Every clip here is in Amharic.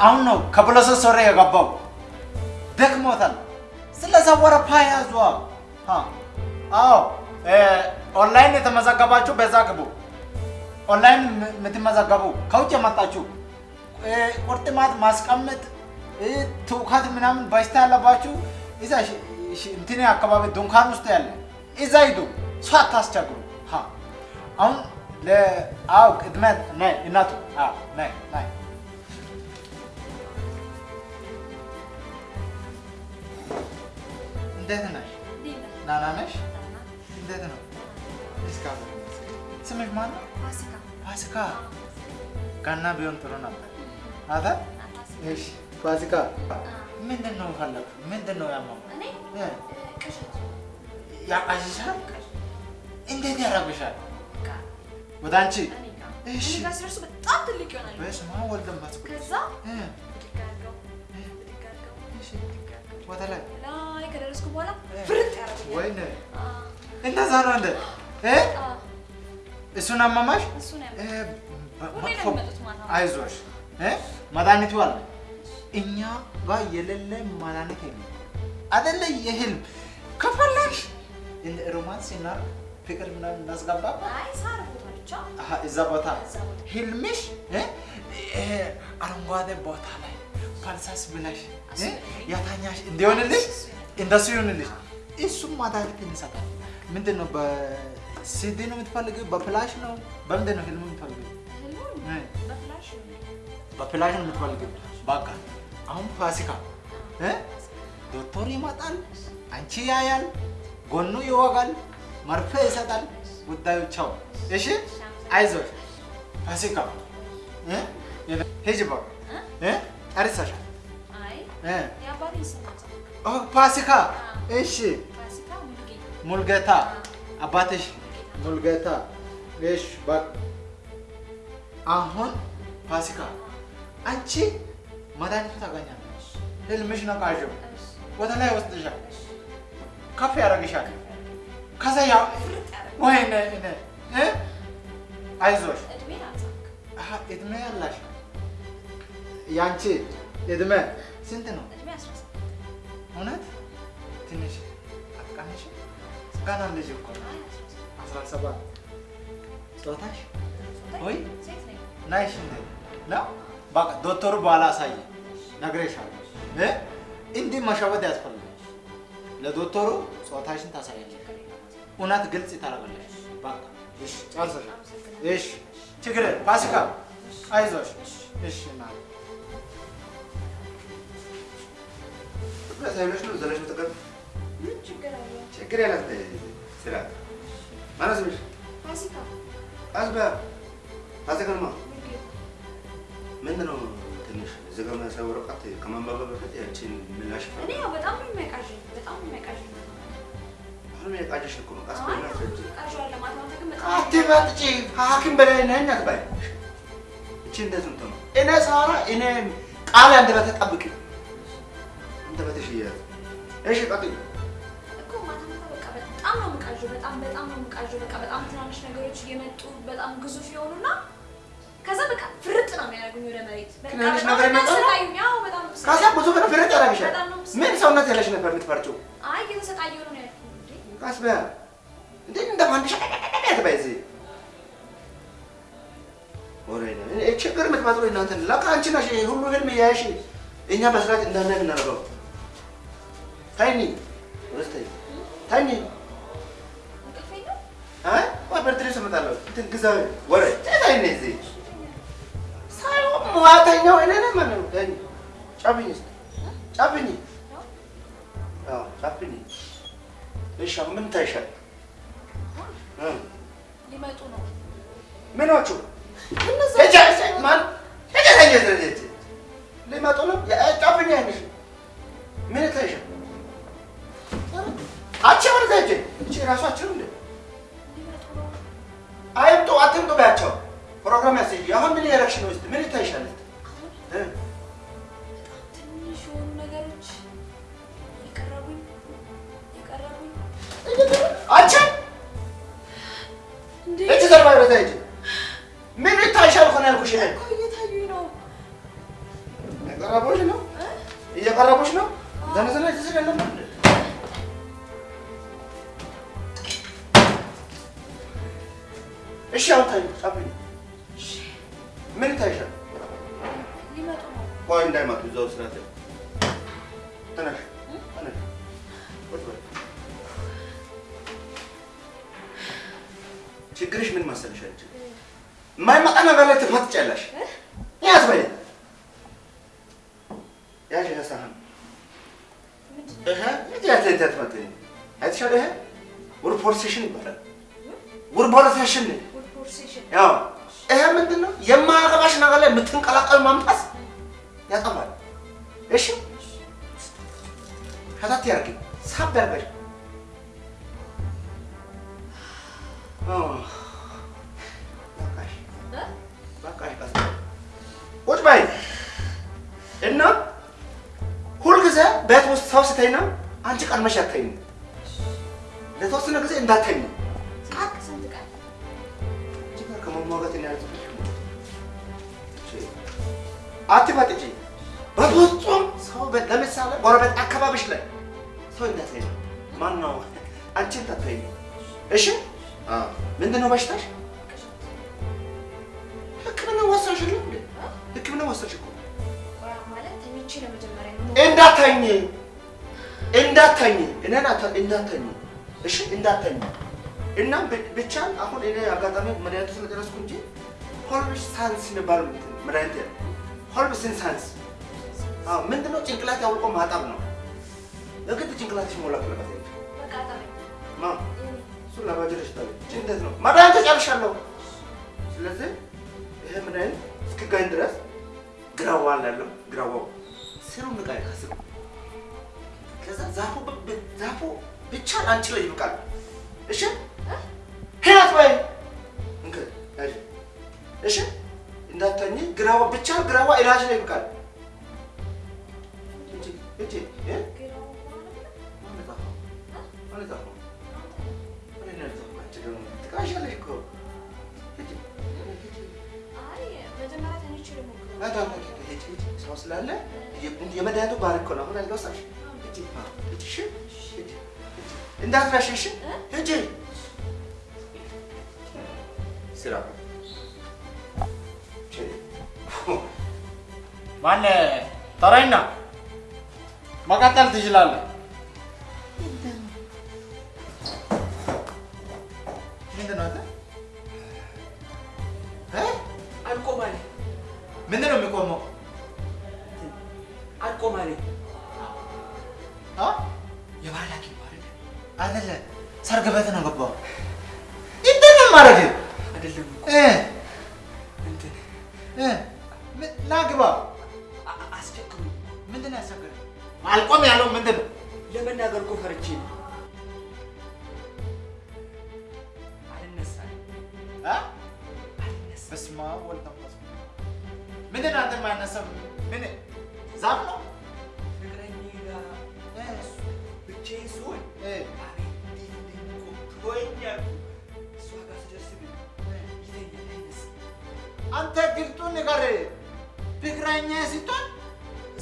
አሁን ነው ከ process ወሬ የገባው። ደክሞታል። ስለዛ ወረፋ ያዟ። አዎ ኦንላይን የተመዘገባችሁ በዛ ግቡ። ኦንላይን የምትመዘገቡ ከውጭ የመጣችሁ ቁርጥማት ማስቀመጥ ትውከት ምናምን በሽታ ያለባችሁ እዛ እንትን አካባቢ ድንኳን ውስጥ ያለ እዛ ሂዱ። ሰው አታስቸግሩ። አሁን አዎ ቅድመ ነይ እናቱ ነይ ነይ እንዴት ነሽ? ደህና ነሽ? እንዴት ነው? እስካሁን ስምሽ ማን ነው? ፋሲካ። ገና ቢሆን ጥሩ ነበር። አታ እሺ፣ ፋሲካ ምንድን ነው ፈለግ? ምንድን ነው ያመመው? ያቃዥሻል? እንዴት ያረግሻል? ወደ አንቺ እሺ። በጣም ትልቅ ይሆናል። በስመ አብ ወልድ ከዛ ወደ ላይ? ላይ ከደረስኩ በኋላ ፍርጥ ያደርጉኛል። ወይኔ! እንደዛ ነው እንደ እሱን ማታ ማታ። አይዞሽ። እ? መድኃኒቱ አለ። እኛ ጋር የሌለ መድኃኒት የለም። አይደለ? የህልም ከፈለግሽ እንደ ሮማንስ እና ፍቅር ምናምን እናስገባ? አይ ሳር ቦታ ብቻ። አሀ፣ እዛ ቦታ? ህልምሽ? አረንጓዴ ቦታ ላይ ፈልሰስ ብለሽ ያታኛሽ እንዲሆንልሽ እንደሱ ይሆንልሽ። እሱም መድኃኒት እንሰጣለን። ምንድን ነው በሲዲ ነው የምትፈልጊው? በፍላሽ ነው? በምንድን ነው? ህልሙን እ በፍላሽ ነው የምትፈልጊው? በቃ አሁን ፋሲካ ዶክተር ይመጣል፣ አንቺ ያያል፣ ጎኑ ይወጋል፣ መርፌ ይሰጣል። ጉዳዩ ቻው። እሺ አይዞሽ ፋሲካ ሂጂ በቃ እ ጨርሰሻል አይ እ? የአባቴን ስም ኦ ፋሲካ! እሺ። ሙልጌታ። አባትሽ ሙልጌታ። እሺ በቃ አሁን ፋሲካ አንቺ መድኃኒቱ ታገኛለሽ። ህልምሽ ነው ቃዥው። ወደ ላይ ወስድሻል፣ ከፍ ያደርግሻል። ከዛ ያ ወይኔ አይዞሽ። እድሜ ያላሽ ያንቺ እድሜ ስንት ነው? እድሜ አስራ ሰባት እውነት ትንሽ አትቀንሽ? ገና ልጅ እኮ ነው። አይ አስራ ሰባት አስራ ሰባት ጾታሽ ወይ ናይሽ እንደ ነው። በቃ ዶክተሩ በኋላ አሳየ ነግሬሻለሁ። እ እንዲህ መሸወድ ያስፈልጋል። ለዶክተሩ ጾታሽን ታሳያለሽ። እውነት ግልጽ ታደርጋለሽ። በቃ እሺ፣ ጨርሰሻል። እሺ፣ ችግር ፋሲካ አይዞሽ። እሺ ና ዘይሎች ነው ዘለሽ ምትቀር ምን ችግር ያላት ስራ ማነው ስምሽ? አዝባ አዘገርማ ምንድን ነው ትንሽ ዘገመ ሰው ወረቀት ከማንበብ በፊት ያችን ምላሽ እኔ በጣም ነው የሚያቃዥኝ፣ በጣም ነው የሚያቃዥኝ። አሁን እኮ ነው አትበጥጪ ሐኪም በላይ ነኝ አትባይ። እቺ እንዴት ነው? እኔ ሳራ እኔ ቃል አንደበቴ ጠብቂ አንደበትሽ እያያዝ እሺ ቀጥይ እኮ ማታ ማታ በቃ በጣም ነው የምቃዥው፣ በጣም በጣም ነው የምቃዥው። በቃ በጣም ትናንሽ ነገሮች እየመጡ በጣም ግዙፍ የሆኑና ከዛ በቃ ፍርጥ ነው የሚያደርጉኝ ወደ መሬት። ትናንሽ ነገር ይመጣሉ? ከዛ ብዙ ብር ፍርጥ ያደርግሻል። ምን ሰውነት ያለሽ ነበር የምትፈርጪው? አይ እየተሰቃየሁ ነው ያልኩት በያ እንዴ እንደ ማንሽ እዚህ እኔ ችግር የምትፈጥሩ እናንተ ለካ አንቺ ነሽ ሁሉ ህልም እያየሽ እኛ በስርዓት እንዳናይ የምናደርገው። ታይኒ ወስተ ታይኒ። እንቅልፌ ነው አይ ወይ በርትሬ እመጣለሁ። እንትን ግዛ ወሬ። ታይኒ እዚህ። ሳይሆን ሙያተኛው እኔ ነኝ ማለት ነው። ታይኒ ጫብኝ እስኪ። ጫብኝ አዎ ጫብኝ እሺ አሁን ምን ታይሻል? እ? ሊመጡ ነው። ምኖቹ እነዛ ማን? ሊመጡ ነው? ጫብኝ አይንሽ ሂጂ እቺ እንደ ሊመጡ ነው። አይምጡ አትምጡ በያቸው ፕሮግራም ያስይዥ አሁን ምን እያደረግሽ ነው? ምን ይታይሻል? እሺ አሁን ታይ ጻፍኝ። ምን ይታይሻል? ሊመጡ ነው። ቆይ እንዳይመጡ እዛው ስራት ተነሽ ተነሽ ቁጭ በይ። ችግርሽ ምን መሰለሽ አንቺ የማይመጣ ነገር ላይ ትፈትጫለሽ። ያዝ በይ ያዥ ይሄ ሳህን ምንድን ነው? ይሄ እዚህ ያት ያት ትመጥኝ አይተሻል። ይሄ ውድ ፖርሴሽን ይባላል። ውድ ፖርሴሽን ፉድ ፖርሴሽን ያው ይሄ ምንድን ነው የማያገባሽ ነገር ላይ የምትንቀላቀል ማምጣት ያጠፋል። እሺ? ከታት ያርግ ሳብ ያርገሽ ቁጭ በይ። እና ሁልጊዜ ቤት ውስጥ ሰው ስተኛ አንቺ ቀድመሽ አትተኝ። ለተወሰነ ጊዜ ቃቅ ስንት ቀን እኔ አልጽፍሽም። አትፈጥጪ። በፍጹም ሰው ለምሳሌ ጎረቤት አካባቢሽ ላይ ሰው እንዳትተኝ። ማን ነው አንቺ እንዳትተኝ። እሺ ምንድን ነው በሽታሽ? ሕክምና ወሰድሽ አይደል እንዴ? ሕክምና ወሰድሽ እኮ ነው። እንዳተኝ እንዳተኝ እኔን እንዳተኝ እሺ እንዳተኝ እና ብቻ አሁን እኔ አጋጣሚ መድኃኒቱ ስለጨረስኩ እንጂ ሆልምስ ሳንስ የሚባል መድኃኒት ያለ ሆልምስን ሳንስ? አዎ ምንድነው ጭንቅላት ያውልቆ ማጠብ ነው? የግድ ጭንቅላትሽ ሞላ ቀለበት በቃ ጠበኝ። ማ እሱ ላባጀለሽ ታለ እንዴት ነው? መድኃኒቱ ጨርሻለሁ ስለዚህ ይሄ መድኃኒት እስክጋኝ ድረስ ግራዋ አላለው ግራዋው ስሩ ንቃይ ከስሩ ከዛ ዛፉ ዛፉ ብቻ ለአንቺ ላይ ይብቃል። እሺ ህይወት ወይ አይ እሺ እንዳተኝ ግራዋ ብቻ ግራዋ ኢላጅ ላይ ይብቃል። እጂ እጂ ስላለ የመድኃኒቱ ባህሪ እኮ ነው። አሁን አልገሳሽ ሂጂ ሂጂ እሺ ሂጂ እንዳትረሺ እሺ ሂጂ ስራ ማን ተረኛ መቀጠል ትችላለህ። ምንድን ነው የሚቆመው? አልቆም አለ? የባህል ሐኪም? አይደለ ሰርግ ቤት ነው ገባው።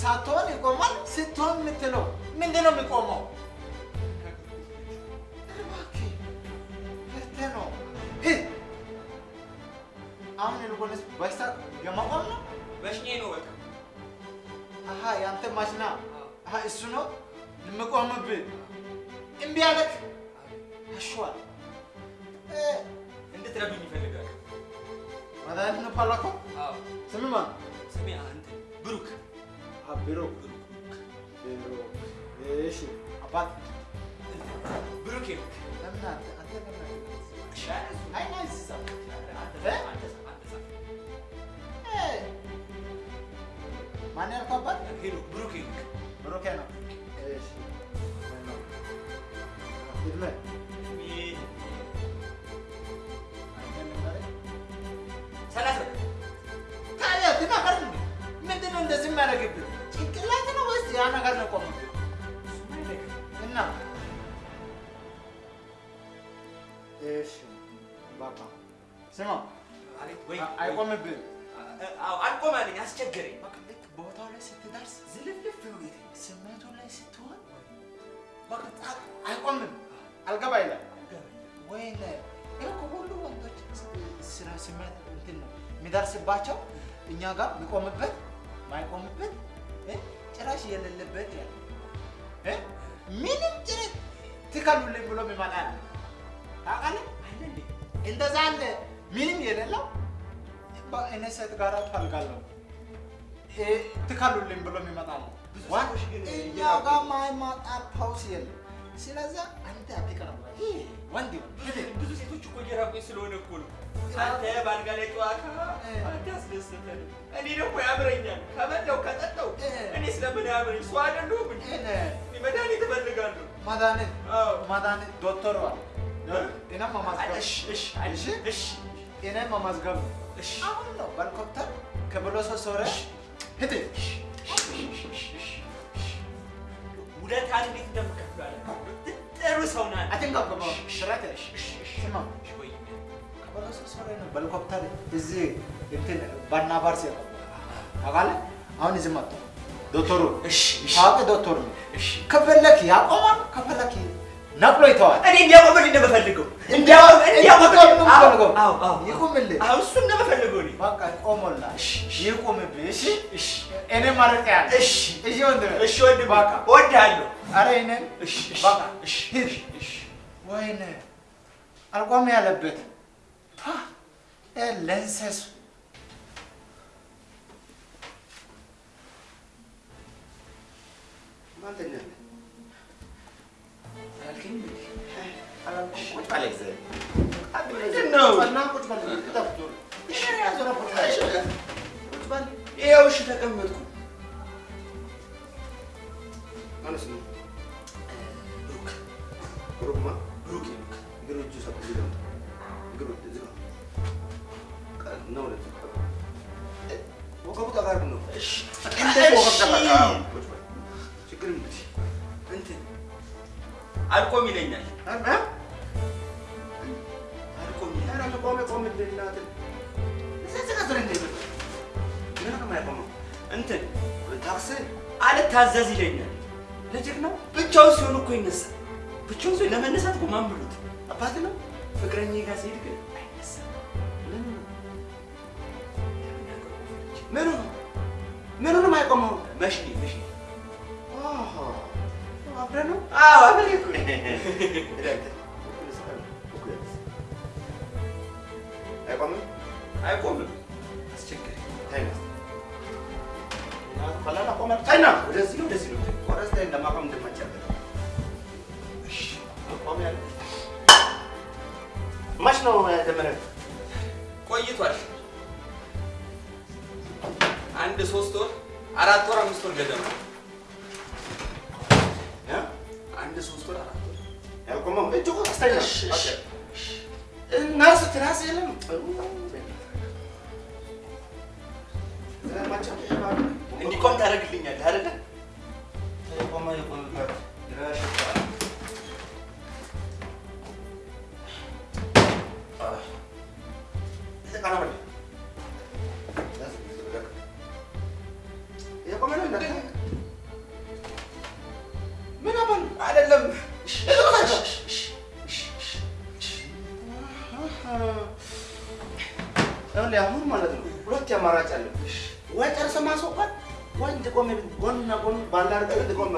ሳትሆን ይቆማል፣ ስትሆን የምትለው ምንድን ነው የሚቆመው? ነው። አሁን ይልቁንስ በሽታ የመቆም ነው። በሽኛዬ ነው በቃ። አሀ የአንተ ማሽና አሀ እሱ ነው የምቆምብህ። እምቢ አለክ አሸዋል እንድትረዱኝ ይፈልጋል። መድኃኒት ነው ስም ማን? ስሜ አንተ ብሩክ ብሩክ ብሩክ። እሺ አባት ብሩክ ለምን አንተ አንተ አይ እ ማን ያልከው አባት? ሄሎ ብሩክ ብሩክ ነው። እሺ ይድለ ሰላሳ ታዲያ ትናገር እንዴ? ምንድን ነው እንደዚህ የሚያደርግብህ? ነው ያ ነገር ነው ቆመብህ? እና እሺ ባባ ስማ ወይ አዎ አልቆም አለኝ። አስቸገረኝ። በቃ ልክ ቦታው ላይ ስትደርስ ዝልፍልፍ ብሎ የተኛው ስሜቱ ላይ ስትሆን በቃ አይቆምም። አልገባ ይላል። ይሄ እኮ ሁሉ ወንዶች ስራ ስሜት እንትን ነው የሚደርስባቸው እኛ ጋር የሚቆምበት ማይቆምበት እ ጭራሽ የሌለበት ያለ እ ምንም ጭረት ትከሉልኝ ብሎ የሚመጣ ያለ ታውቃለህ? አለ እንዴ? እንደዛ አለ ምንም የሌለው እኔ ሴት ጋር ፈልጋለሁ እ ትከሉልኝ ብሎ የሚመጣ አለ። እኛ ጋር ማይመጣ ፓውስ የለም። ስለዚህ አንተ አትቀርም። ይህ ወንድ ብዙ ሴቶች እኮ እየራቁኝ ስለሆነ እኮ ነው። አንተ በአልጋ ላይ ጨዋታ አንተ አስደስተን፣ እኔ ደግሞ ያምረኛል። ከበላው ከጠጣው እኔ ስለምን ያምረኝ? ሰው አይደለሁም እንዴ? መድኃኒት እፈልጋለሁ። መድኃኒት አዎ። መድኃኒት ዶክተር እኔም መመዝገብ እሺ እሺ እሺ? እሺ እኔም መመዝገብ አሁን ነው በሄሊኮፕተር ከብሎሶ ሶረ ሂድ ውለታን እንዴት እንደምከፍል ጥሩ ሰው ናት። አትንቀብቀ ሽረት ስማ ነው በሄሊኮፕተር እዚህ እንትን ባናባርስ ያቀ ታውቃለህ? አሁን እዚህ መጣሁ ዶክተሩ ታዋቂ ዶክተር ነው። እሺ። ከፈለክ ያቆማል፣ ከፈለክ ነቅሎ ይተዋል። እኔ እንዲያቆምልኝ ነው የምፈልገው። እንዲያቆም እንዲያቆምልኝ ነው የምፈልገው። አዎ አዎ ይቁምልህ። አዎ እሱን ነው የምፈልገው እኔ። በቃ ቆሞላ እሺ፣ እሺ። ይቁምብህ። እሺ እሺ እኔ ማለት ያለ እሺ እሺ ወንድሜ እሺ ወንድሜ በቃ እወድሃለሁ። አረ እኔን እሺ እሺ በቃ እሺ ሂድ። እሺ ወይኔ አልቆም ያለበት ለንሰሱ ማን? ይኸው ተቀመጥኩ። አልቆም ይለኛል።? አልቆም ቆሜ ቆሜ እንትን ታክሲ አልታዘዝ ይለኛል። ልጅህ ነው? ብቻውን ሲሆን እኮ ይነሳል። ብቻውን ሲሆን ለመነሳት እኮ ማን ብሎት? አባት ነው? ፍቅረኛዬ ጋር ሲሄድ ግን አይነሳም።? ምኑ ነው? ምኑ ነው የማይቆመው? አብረን ነው? አዎ አብሬ እኮ ነኝ። አይቆምም? አይቆምም። አስቸጋሪ። ተይና እስኪ። ቀላል አቆማል። ተይና፣ ወደዚህ ነው፣ ወደዚህ ነው። ወደዚህ ተይና፣ ማቆም እንደማይቻል። እሺ፣ አቆም ያለ መች ነው የጀመረው? ቆይቷል። አንድ ሶስት ወር አራት ወር አምስት ወር ገደማ ሶስት ወር አራት ወር ያልቆመው እጅ እኮ እሺ። ነርስ ትራስ የለም። እንዲቆም ታደርግልኛለህ አይደለ? የቆመ የቆመበት ይረሽታ የቆመ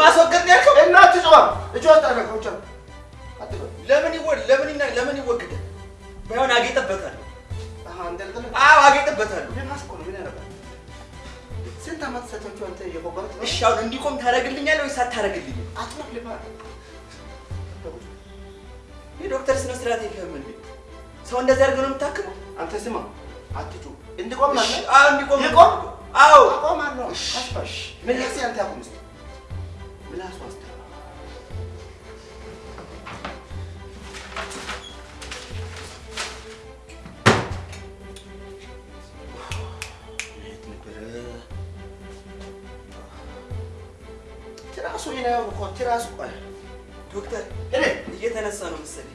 ማስወገድ ነው ያልከው? እና አትጮህ፣ ብቻ አትበል። ለምን ይወድ ለምን ይና ለምን ይወገዳል? ባይሆን አጌጠበታለሁ። አዎ አጌጠበታለሁ። ምን? ምን? ስንት ዓመት ሰቶቹ አንተ ነው? እሺ አሁን እንዲቆም ታደርግልኛለህ ወይስ አታደርግልኝም? አትሞት ልፋት። የዶክተር ስነ ስርዓት የለህም እንዴ? ሰው እንደዚህ አድርገህ ነው የምታክመው? አንተ ስማ፣ አትጩህ። እንዲቆም ማለት አዎ እንዲቆም ይቆም? አዎ አቆማለሁ። አስፋሽ ምላሴ አንተ አቁም እስኪ። ምላሱ አስተ? ትራሱ ይናየው እኮ ትራሱ ቆይ ዶክተር እኔ እየተነሳ ነው መሰለኝ።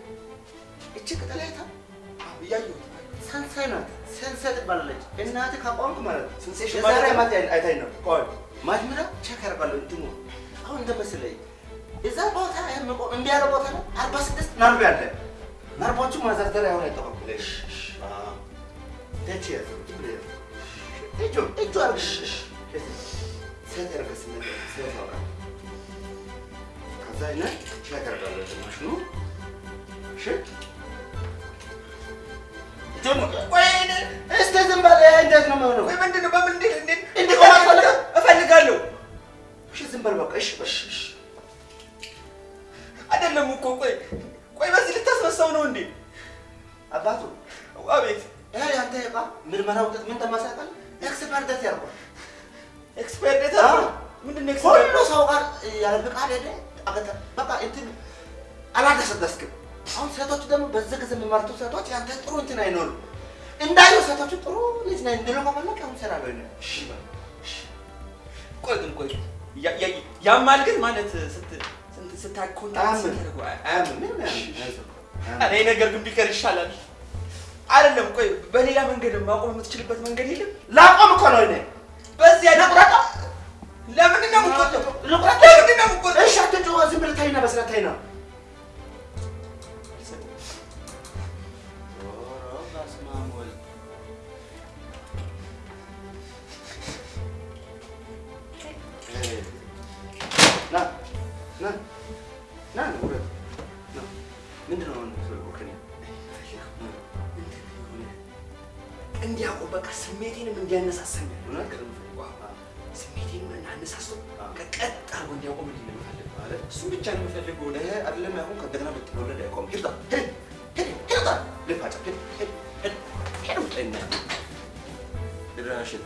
እያየሁት ሰንሳይ ናት። ሰንሳይ ትባላለች። እናትህ ካቋምክ ማለት ነው። ሴንሴሽን ማለት አይታኝ ነው። ቆይ ማጅምራ ቼክ ያደርጋለሁ እንትኑ አሁን እንደመሰለኝ እዛ ቦታ የምቆም እምቢ ያለ ቦታ ነው። አርባ ስድስት ነርቭ ያለ ነርቮቹ ማዘርዘሪያ አሁን አይጠቀም ደች እጁ እጁ አርግ ሴት ያርገስ ሴት ያውቃል። ከዛ አይነ ቼክ ያደርጋለሁ ማሽኑ እሺ እስቲ ዝም በል እንዴት ነው የሚሆነው? ቆይ ምንድን ነው? በምን እንዴት እንዴት እንዲቆም አትፈልግም? እፈልጋለሁ። እሺ ዝም በል በቃ እሺ በል እሺ አይደለም እኮ ቆይ ቆይ በዚህ ልታስመሳው ነው እንዴ? አባቱ አቤት ይሄ ያንተ ዕቃ ምርመራ ውጤት ምን እንደማሳቀል ኤክስፐርት ያርጓል። ምንድን ነው ኤክስፓየር ሁሉ ሰው ጋር ያለ ፍቃድ ሄደ በቃ እንትን አላደሰደስክም። አሁን ሴቶች ደግሞ በዚህ ጊዜ የሚመርጡ ሴቶች ያንተ ጥሩ እንትን አይኖርም። እንዳዩ ሴቶቹ ጥሩ ልጅ ነኝ እንድሉ ከፈለግ አሁን እኔ። እሺ በል እሺ። ቆይ ግን ቆይ ያ- ያ- ያማል ግን ማለት ይሄ ነገር ግን ቢቀር ይሻላል። አይደለም ቆይ በሌላ መንገድ ማቆም የምትችልበት መንገድ የለም? ላቆም እኮ ነው እኔ በዚህ አይነት ልቁረጠው? ለምንድን ነው የምትቆጠው? ልቁረጠው? ለምንድን ነው የምትቆጠው? እሺ አትጮህ፣ ዝም ብለህ ተይና በስርዓት ተይና። እንዲያውቁ በቃ ስሜቴንም እንዲያነሳሳኝ ስሜቴንም አነሳስቶ ቀጥ አድርጎ እንዲያቆም እንዲ ነው የምፈልገው? ማለት እሱ ብቻ ነው የምፈልገው። ይሄ አይደለም አሁን ከእንደገና ብትወለድ አይቆምም። ሂድ ሂድ ሂድ ሂድ ሂድ ሂድ ሂድ ሂድ። ውጣ። ይና ድራሽን